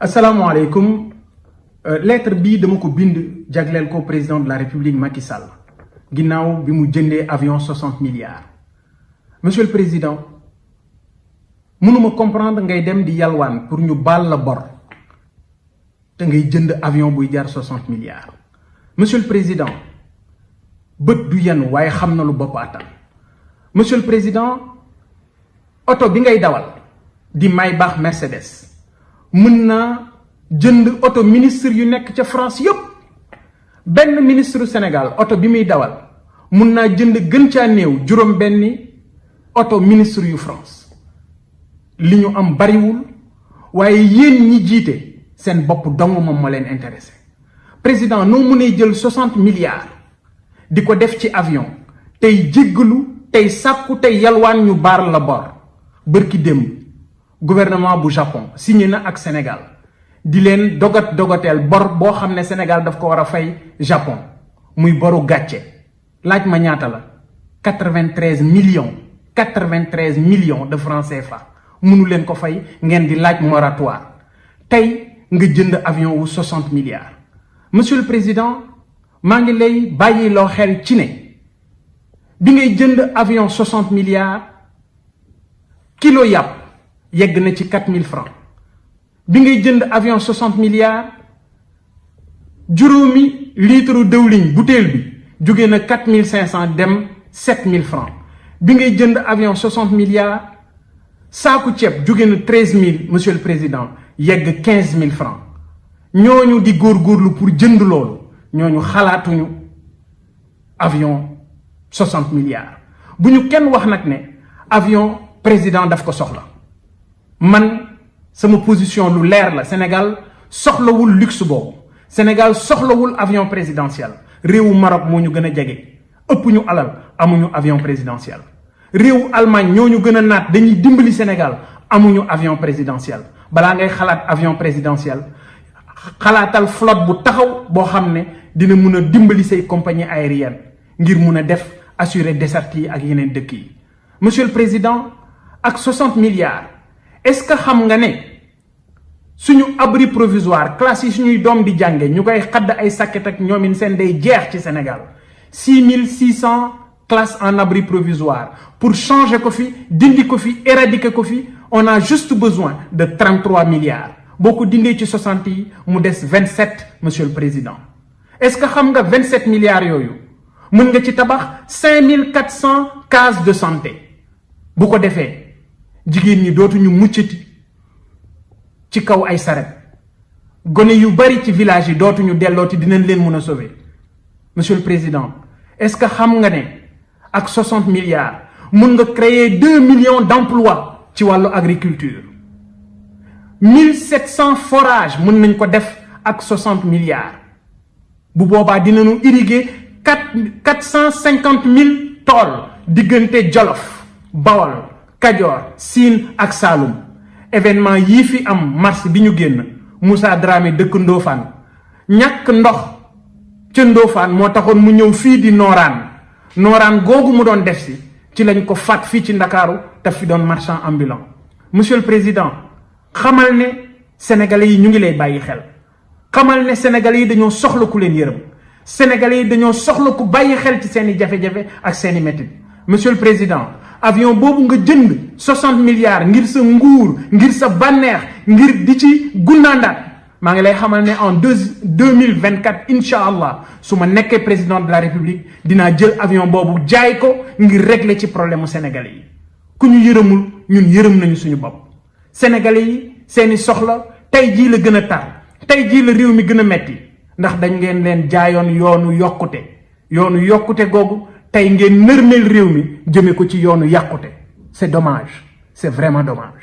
asalaamaaleykum lettre bii dama ko bind jagleel ko président de la république Macky Sall. Ginnaaw bi mu jëndee avion 60 milliards. Monsieur le président mënuma comprendre ngay dem di yalwaan pour ñu baal la bor te ngay jënd avion jar 60 milliards. Monsieur le président bët du yenn waaye xam na lu bopp attan monsieur le président oto bi ngay dawal di Maybach Mercedes mën naa jënd oto ministre yu nekk ca France yëpp benn ministre Sénégal oto bi muy dawal mun naa jënd gën caa néew juróom benni oto ministre yu France. Li ñu am bariwul waaye yéen ñi jiite seen bopp dong moom moo leen intéressé. Président noo mënee jël 60 milliards di ko def ci avion tey jéggalu tey sàkku tey yalwaan ñu baar la bor. Bërki démb gouvernement bu Japon signé na ak Sénégal di leen dogat dogateel bor boo xam Sénégal daf ko war fay Japon muy boru gàcce. Laaj ma ñaata la? 93 millions. 93 millions de francs CFA. Mënu leen ko fay ngeen di laaj moratoire. Tey nga jënd avion wu 60 milliards. Monsieur le président maa ngi lay bàyyi loo xel ci ne bi ngay jënd avion 60 milliards kilo yàpp yegg na ci 4000 francs. Bi ngay jënd avion 60 milliards juróomi litre dëwliñ butéel bi jóge na 4500 dem 7000 francs. Bi ngay avion 60 milliards saaku ceeb jóge na 13000 monsieur le président yegg 15000 francs. Ñooñu di góorgóorlu pour jënd loolu ñooñu avion 60 milliards. Bu ñu kenn wax ne avion président daf ko man sama position lu leer la. Sénégal soxlawul luxe boobu. Sénégal soxlawul avion présidentiel. Réewu Maroc moo ñu gën a jege. Ëpp ñu alal amuñu avion présidentiel. Réewu Allemagne ñoo ñu gën a naat. Dañuy dimbali Sénégal amuñu avion présidentiel. Balaa ngay xalaat avion présidentiel xalaatal flotte bu taxaw boo xam ne dina mun a dimbali say compagnie aérienne ngir mun a def assurer desserte yi ak yeneen dëkk yi. Monsieur le président ak 60 milliards est-ce que xam nga ne suñu abri provisoire classe yi suñuy doom di jànge ñu koy xadd ay sàkket ak ñoomin seen day jeex ci Sénégal. 6600 classes en abri provisoire. Pour changer ko fi dindi ko fi éradiquer ko fi on a juste besoin de 33 milliards. Boo ko ci 60 yi mu des 27 monsieur le président. Est-ce que xam nga 27 milliards yooyu mën nga ci tabax 5400 cases de santé? Bu ko jigéen ñi dootuñu muccati ci kaw ay saret. Gone yu bari ci village yi dootuñu dellooti dinañ leen mën sauver. Monsieur le président est-ce que xam nga ne ak 60 milliards mun nga créer 2 millions d'emplois ci wàllu agriculture? 1700 forages mën nañ ko def ak 60 milliards. Bu boobaa dinañu irriguer 4 450 000 tool diggante Jolof Bawol Kajoor Siin ak événement yii fi am mars bi ñu génn Moussa Dramé dëkk Ndofane. Ñàkk ndox ca Ndofane moo taxoon mu ñëw fii di Nooraan Nooraan googu mu doon def si ci lañ ko ci fi doon marchand ambulant. Monsieur le président xamal ne sénégalais yi ñu ngi lay bàyyi xel. Xamal ne sénégalais yi dañoo soxla ku leen yërëm. Sénégalais yi dañoo soxla ku bàyyi xel ci jafe-jafe ak métit. Monsieur le président avion boobu nga jënd 60 milliards ngir sa nguur ngir sa bànneex ngir di ci gunnaandaat maa ngi lay xamal ne en deux deux mille vingt quatre président de la république dinaa jël avion boobu jaay ko ngir régler ci problème sénégalais yi ku ñu yërëmul ñun yërëm nañu suñu bopp. sénégalais yi seeni soxla tey jii la gën tar tey jii la réew mi gën a metti ndax dañ ngeen leen jaayoon yoonu yokkute yoonu yokkute googu. Tey ngeen nërmeel réew mi jëme ko ci yoonu yàqute. C'est dommage. C'est vraiment dommage